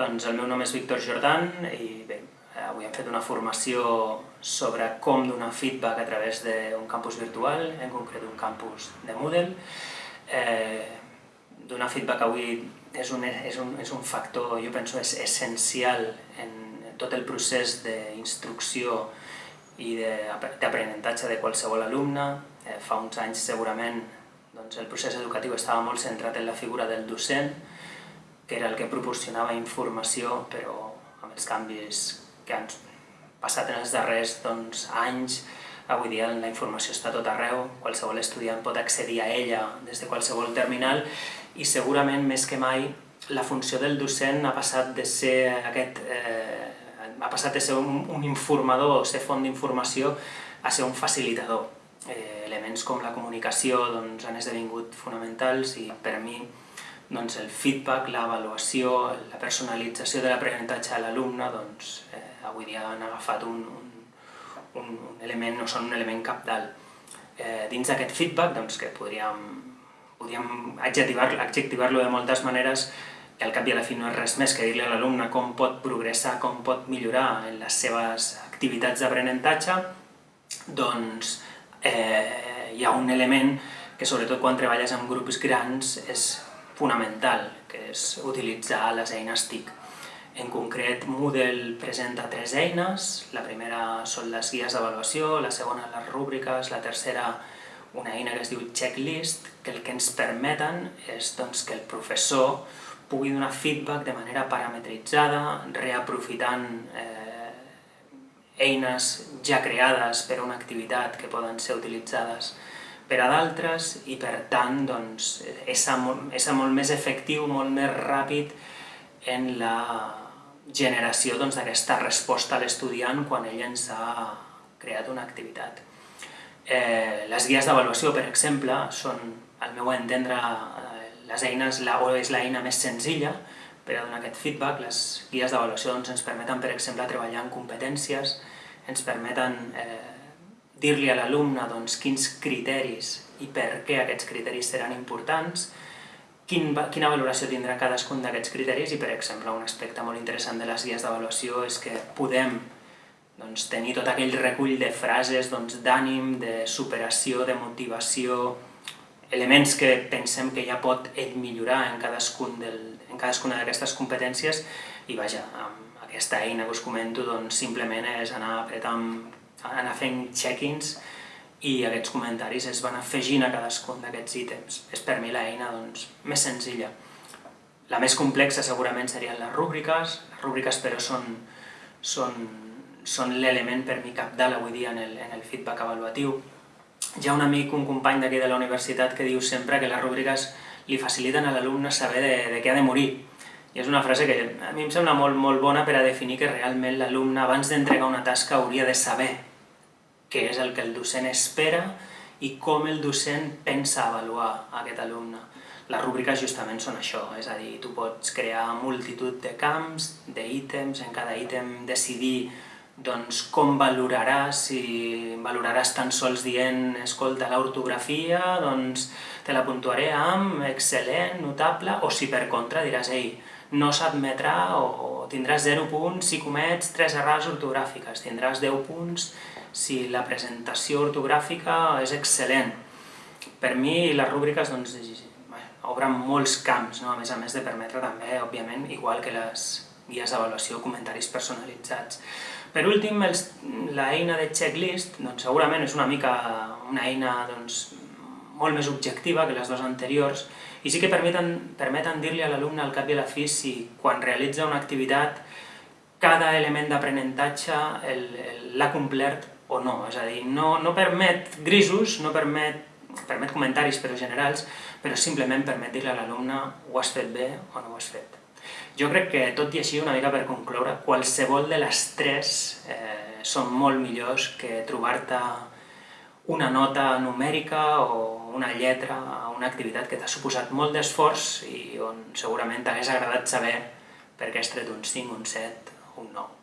Doncs el meu nom és Víctor Jordan i bé, avui hem fet una formació sobre com donar feedback a través d'un campus virtual, en concret un campus de Moodle. Eh, donar feedback avui és un, és, un, és un factor, jo penso, és essencial en tot el procés d'instrucció i d'aprenentatge de qualsevol alumne. Eh, fa uns anys segurament doncs, el procés educatiu estava molt centrat en la figura del docent, que era el que proporcionava informació, però amb els canvis que han passat en els darrers doncs, anys, avui dia la informació està tot arreu, qualsevol estudiant pot accedir a ella des de qualsevol terminal i segurament més que mai la funció del docent ha passat de ser aquest eh, ha passat de ser un, un informador o ser font d'informació a ser un facilitador. Eh, elements com la comunicació doncs, han esdevingut fonamentals i per mi doncs el feedback, l'avaluació, la personalització de l'aprenentatge a l'alumne, doncs eh, avui dia han agafat un, un, un element, no són un element capdalt. Eh, dins d'aquest feedback, doncs que podríem, podríem adjectivar-lo adjectivar de moltes maneres, que al cap i a la fi no és res més que dir-li a l'alumne com pot progressar, com pot millorar en les seves activitats d'aprenentatge, doncs eh, hi ha un element que sobretot quan treballes amb grups grans és fonamental, que és utilitzar les eines TIC. En concret, Moodle presenta tres eines, la primera són les guies d'avaluació, la segona les rúbriques, la tercera una eina que es diu checklist, que el que ens permeten és doncs, que el professor pugui donar feedback de manera parametritzada, reaprofitant eh, eines ja creades per a una activitat que poden ser utilitzades per a d'altres i per tant doncs, és, molt, molt més efectiu, molt més ràpid en la generació doncs, d'aquesta doncs, resposta a l'estudiant quan ell ens ha creat una activitat. Eh, les guies d'avaluació, per exemple, són, al meu entendre, eh, les eines, la, o és l'eina més senzilla per a donar aquest feedback. Les guies d'avaluació doncs, ens permeten, per exemple, treballar en competències, ens permeten eh, dir-li a l'alumne doncs, quins criteris i per què aquests criteris seran importants, quin, quina valoració tindrà cadascun d'aquests criteris i, per exemple, un aspecte molt interessant de les guies d'avaluació és que podem doncs, tenir tot aquell recull de frases doncs, d'ànim, doncs, de superació, de motivació, elements que pensem que ja pot ell millorar en, cadascun del, en cadascuna d'aquestes competències i vaja, amb aquesta eina que us comento doncs, simplement és anar apretant anar fent check-ins i aquests comentaris es van afegint a cadascun d'aquests ítems. És per mi l'eina doncs, més senzilla. La més complexa segurament serien les rúbriques, les rúbriques però són, són, són l'element per mi capdalt avui dia en el, en el feedback avaluatiu. Hi ha un amic, un company d'aquí de la universitat que diu sempre que les rúbriques li faciliten a l'alumne saber de, de què ha de morir. I és una frase que a mi em sembla molt, molt bona per a definir que realment l'alumne abans d'entregar una tasca hauria de saber què és el que el docent espera i com el docent pensa avaluar aquest alumne. Les rúbriques justament són això, és a dir, tu pots crear multitud de camps, d'ítems, en cada ítem decidir doncs, com valoraràs, si valoraràs tan sols dient escolta l'ortografia, doncs te la puntuaré amb excel·lent, notable, o si per contra diràs ei, no s'admetrà o tindràs 0 punts si comets 3 errades ortogràfiques, tindràs 10 punts si la presentació ortogràfica és excel·lent. Per mi les rúbriques doncs, obren molts camps, no? a més a més de permetre també, òbviament, igual que les guies d'avaluació, comentaris personalitzats. Per últim, l'eina de checklist doncs, segurament és una mica una eina doncs, molt més objectiva que les dues anteriors i sí que permeten, permeten dir-li a l'alumne al cap i a la fi si quan realitza una activitat cada element d'aprenentatge l'ha complert o no, és a dir, no, no permet grisos, no permet, permet comentaris però generals, però simplement permet dir a l'alumne ho has fet bé o no ho has fet. Jo crec que, tot i així, una mica per concloure, qualsevol de les tres eh, són molt millors que trobar-te una nota numèrica o una lletra a una activitat que t'ha suposat molt d'esforç i on segurament t'hagués agradat saber per què has tret un 5, un 7 o un 9.